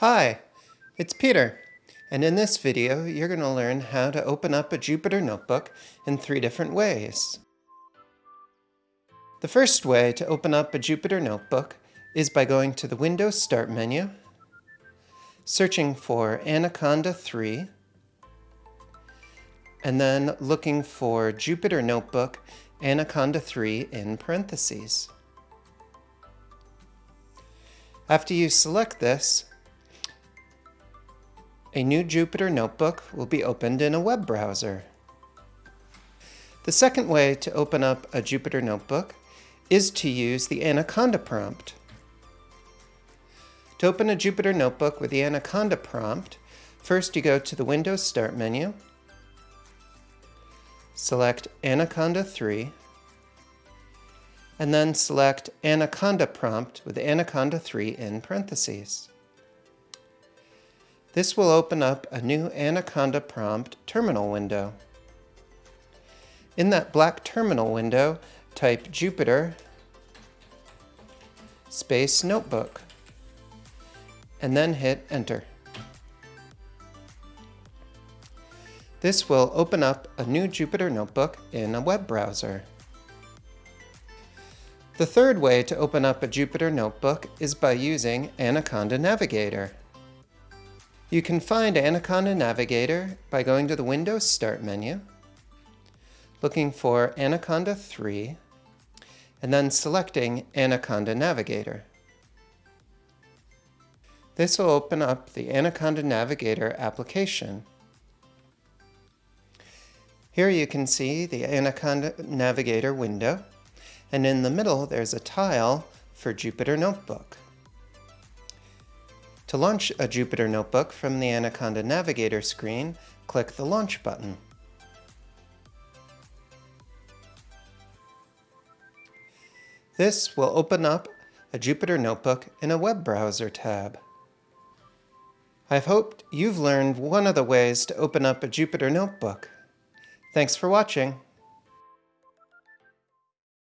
Hi, it's Peter, and in this video you're going to learn how to open up a Jupyter Notebook in three different ways. The first way to open up a Jupyter Notebook is by going to the Windows Start menu, searching for Anaconda 3, and then looking for Jupyter Notebook Anaconda 3 in parentheses. After you select this, a new Jupyter Notebook will be opened in a web browser. The second way to open up a Jupyter Notebook is to use the Anaconda prompt. To open a Jupyter Notebook with the Anaconda prompt, first you go to the Windows Start menu, select Anaconda 3, and then select Anaconda prompt with Anaconda 3 in parentheses. This will open up a new Anaconda prompt terminal window. In that black terminal window, type Jupyter space notebook and then hit enter. This will open up a new Jupyter notebook in a web browser. The third way to open up a Jupyter notebook is by using Anaconda Navigator. You can find Anaconda Navigator by going to the Windows Start menu, looking for Anaconda 3, and then selecting Anaconda Navigator. This will open up the Anaconda Navigator application. Here you can see the Anaconda Navigator window, and in the middle there's a tile for Jupyter Notebook. To launch a Jupyter Notebook from the Anaconda Navigator screen, click the Launch button. This will open up a Jupyter Notebook in a web browser tab. I've hoped you've learned one of the ways to open up a Jupyter Notebook. Thanks for watching.